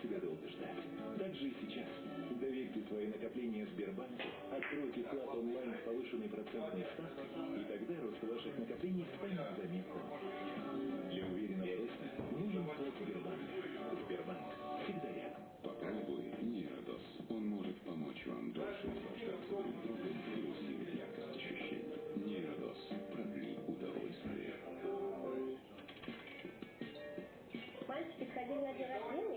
себя долго ждать. Так же и сейчас. Доверьте свои накопления Сбербанку, откройте вклад онлайн с повышенной процентной ставкой, и тогда рост ваших накоплений станет заметным. Для уверенного роста нужен вклад Сбербанка. Сбербанк всегда рядом. Попробуй Нейродос. Он может помочь вам дольше наслаждаться друг другом и усилить яркость ощущений. Нейродос. Продли удовольствие. Мальчики сходили на день рождения,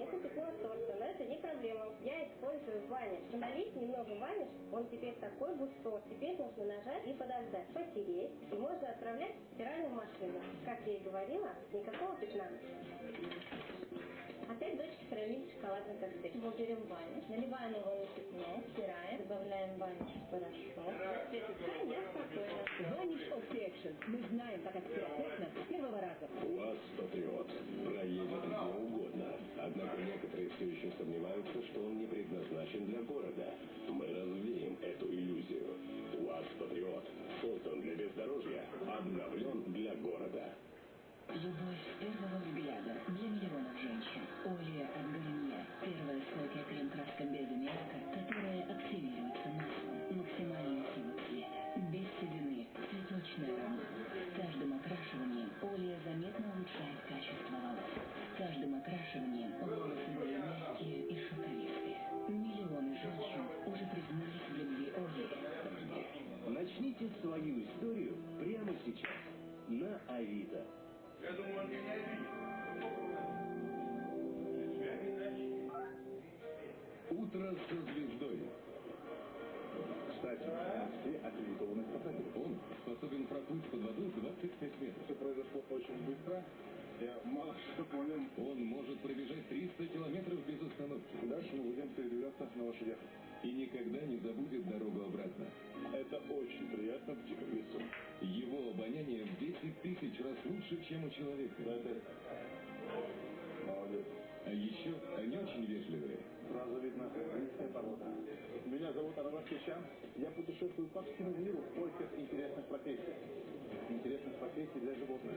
торта, это не проблема. Я использую в бане. Налить немного ваниш, он теперь такой густой. Теперь нужно нажать и подождать, потереть, и можно отправлять в стиральную машину. Как я и говорила, никакого пятна. Опять дочки хранили шоколадный коктейль. Мы берем ваниш, наливаем его на пятно, стираем, добавляем ваниш в порошок. Светится, я спокойно. Ваниш Opti Мы знаем, как отстирать с первого раза. УАЗ Патриот проедет где угодно. Однако некоторые все еще сомневаются, что он не предназначен для города. Мы развеем эту иллюзию. УАЗ Патриот создан для бездорожья, обновлен для города. Любовь с первого свою историю прямо сейчас на Авито. Я думаю, он меня обидит. Утро со звездой. Кстати, все аккредитованы спасатели. Он способен проплыть под водой 25 метров. Все произошло очень быстро. Я мало что понял. Он может пробежать 300 километров без остановки. Дальше мы будем передвигаться на лошадях. И никогда не забудет дорогу обратно. Это очень приятно в диком лесу. Его обоняние в 10 тысяч раз лучше, чем у человека. Это... Молодец. А еще они очень вежливые. Сразу видно близкая порода. Меня зовут Арабаш Кичан. Я путешествую по всему миру в поисках интересных профессий. Интересных профессий для животных.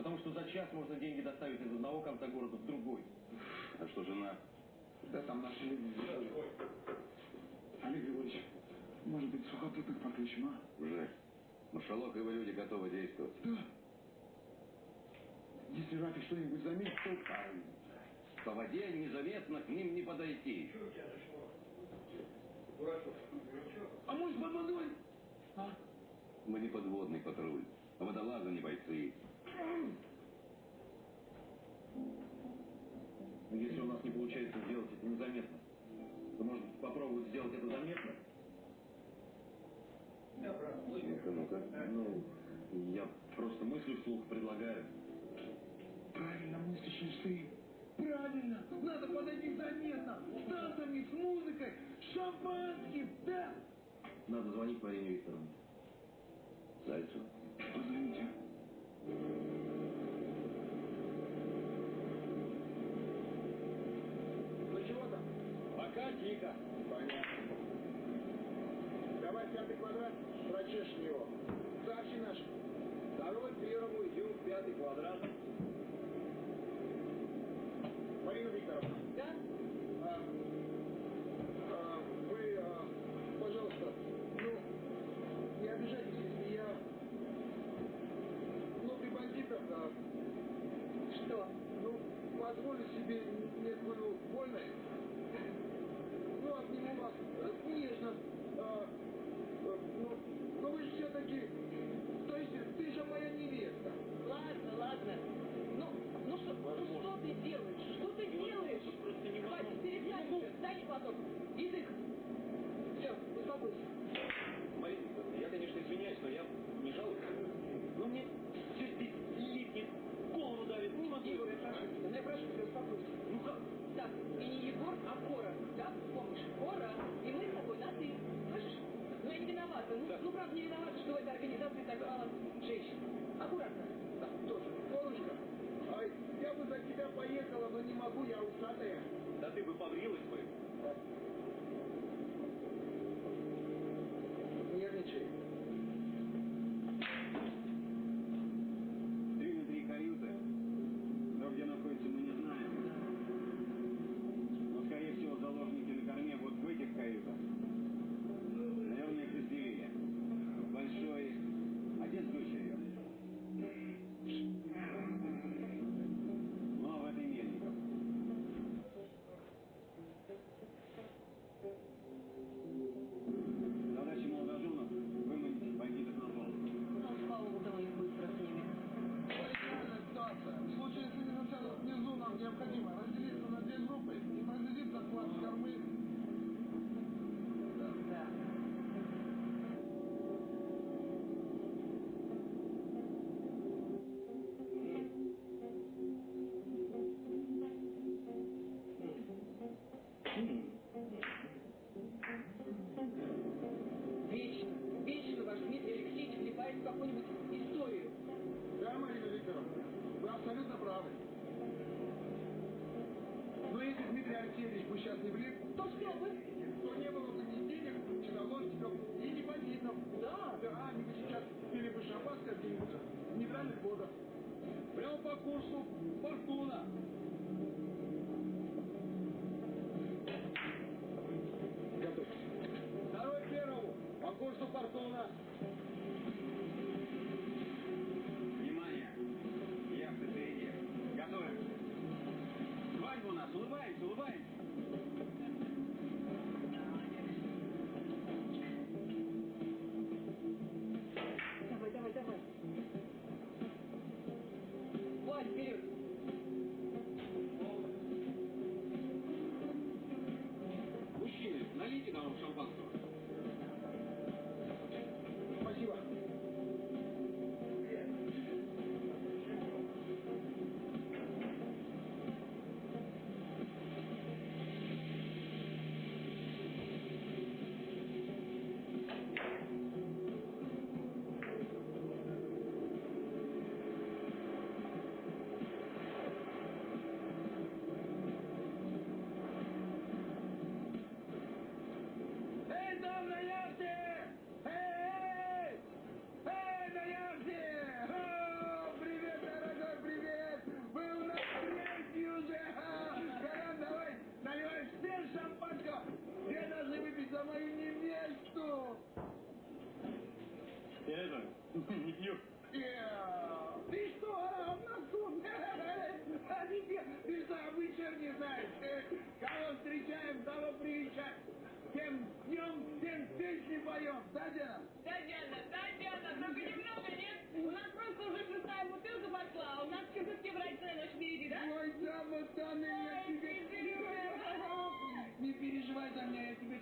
Потому что за час можно деньги доставить из одного конца города в другой. А что жена? Да там наши люди. Олег Григорьевич, может быть, сухопутных подключим, а? Жаль. Но Шалок и его люди готовы действовать. Да. Если Рафик что-нибудь заметит, то... По воде незаметно к ним не подойти. А может, под водой? А? Мы не подводный патруль, а водолазы не бойцы. Если у нас не получается сделать это незаметно, то может попробовать сделать это заметно? Ну-ка, ну-ка. Ну, я просто мыслю вслух предлагаю. Правильно мыслящий ты. Правильно. Надо подойти заметно. С танцами, с музыкой, с шампанским. Да. Надо звонить Марине Викторовне. Зайцу. Позвоните. Идем в пятый квадрат. Марина Викторовна. Да? А, concurso Fortuna.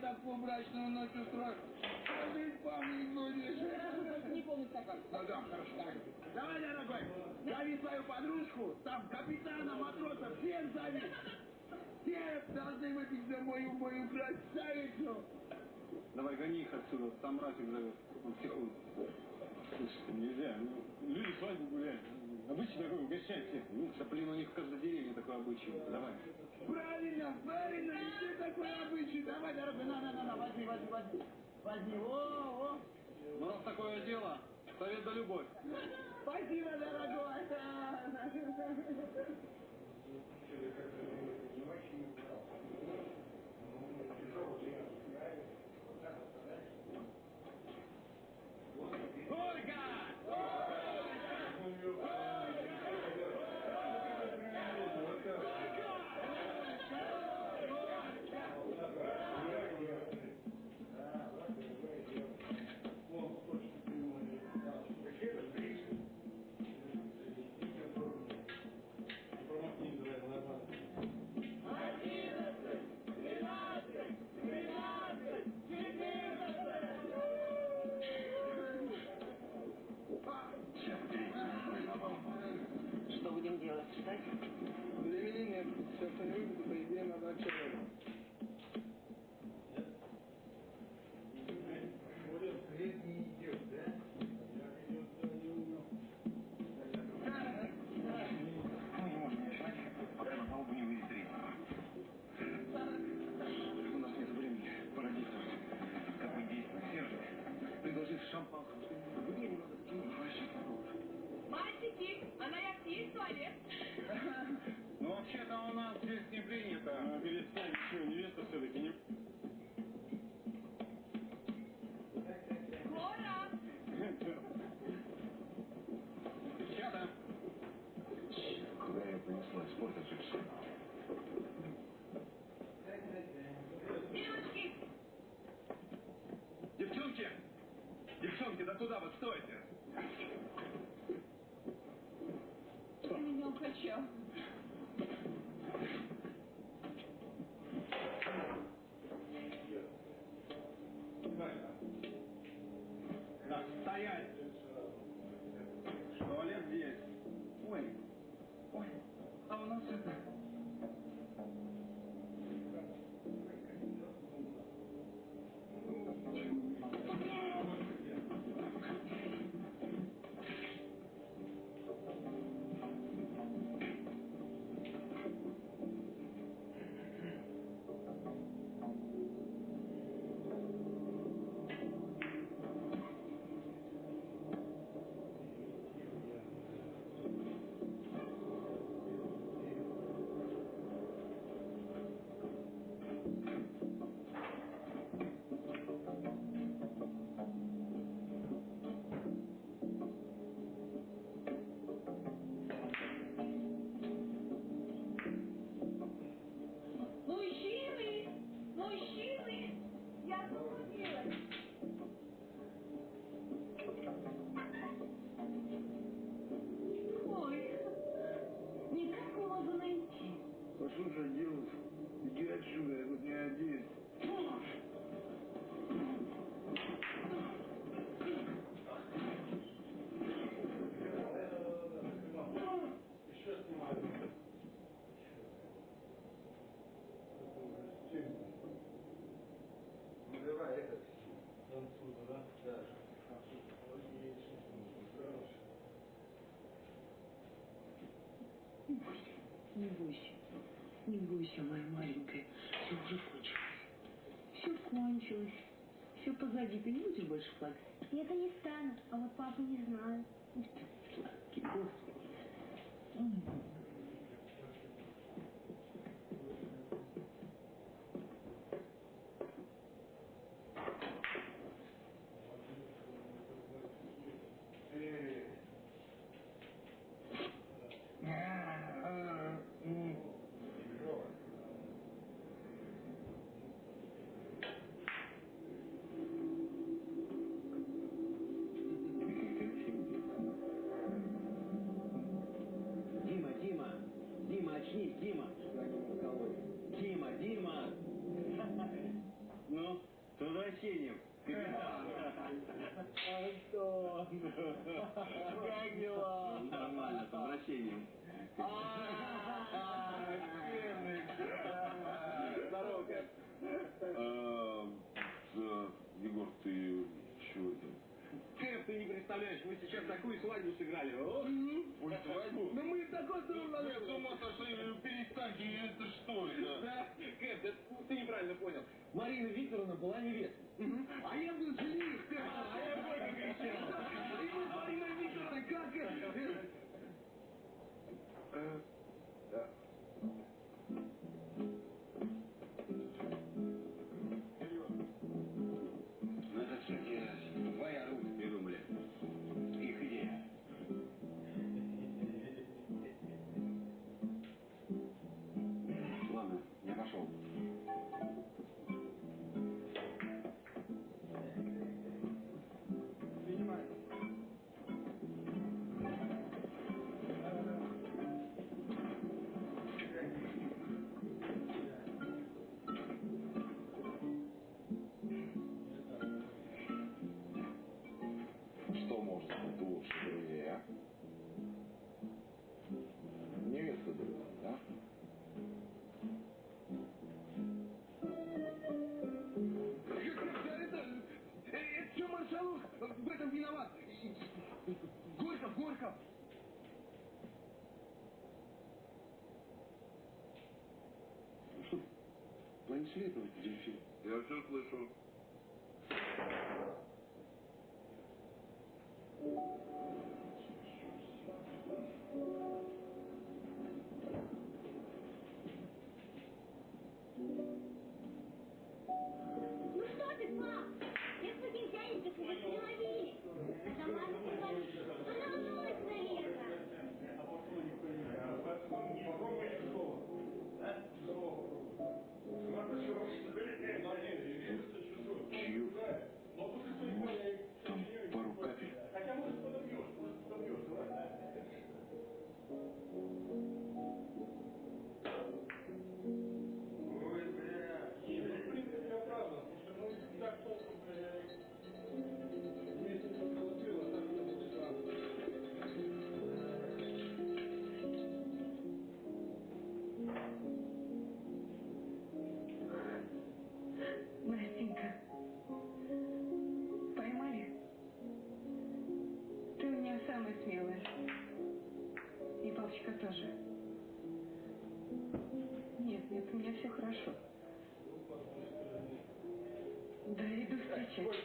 такую мрачную ночь А Ты помнить будешь. Не помню такой. Да, да, хорошо. Так. Давай, дорогой, зови свою подружку, там капитана, матроса, всем зови. Все должны выпить за мою, мою красавицу. Давай, гони их отсюда, там Ратик зовет. Он психует. Слушай, нельзя. Ну, люди свадьбу гуляют. Обычай такой, угощайте. Ну, да блин, у них в каждой деревне такой обычай. Давай. Правильно, правильно, все такой обычай. Давай, дорогой, на, на, на, на, возьми, возьми, возьми. Возьми, о, о. Ну, раз такое дело, совет да любовь. Спасибо, дорогой. Ольга! Слушай, Дилов, иди отсюда, я тут не один. Не бойся, не бойся, моя маленькая. Все уже кончилось. Все кончилось. Все позади. Ты не будешь больше плакать? Я-то не стану, а вот папу не знаю. Сладкий, господи. Такую свадьбу сыграли. Ой, свадьбу? Ну мы такой Вы с ума сошли, перестаньте, это что это? Да, Кэп, это ты неправильно понял. Марина Викторовна была невестой. А я был жених, А я понял, кричал. И мы с Мариной Викторовной как это? Планшетовать дельфин? Я все слышу. Тоже. Нет, нет, у меня все хорошо. Да, иду встречать.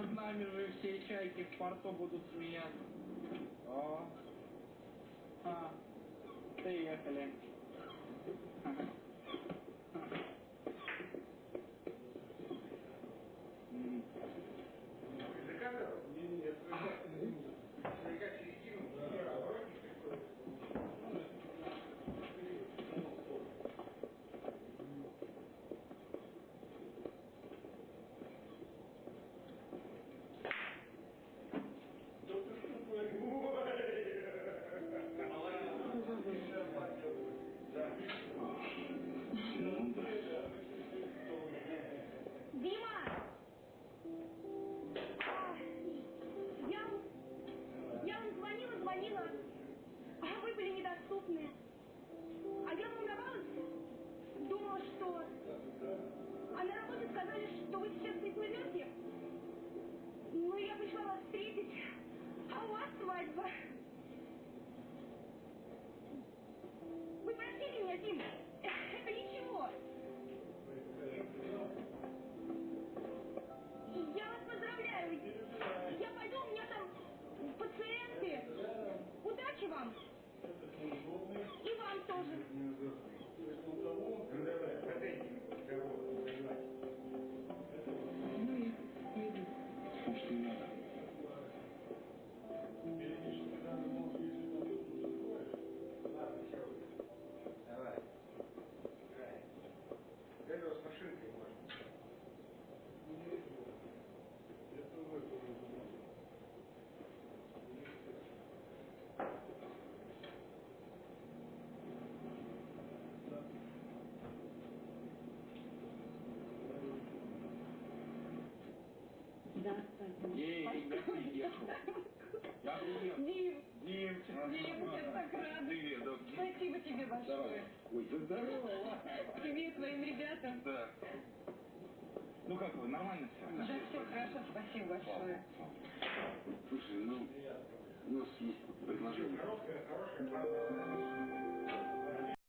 Над нами же все чайки в порту будут смеяться. О. А. Приехали. Ну у приехал. Я приехал. Дим, Димчик. Дим, я так рада. Привет, да. Спасибо тебе большое. Ой, да здорово. Тебе и твоим ребятам. Да. Ну как вы, нормально все? Да, все хорошо, спасибо большое. Слушай, ну, у нас есть предложение.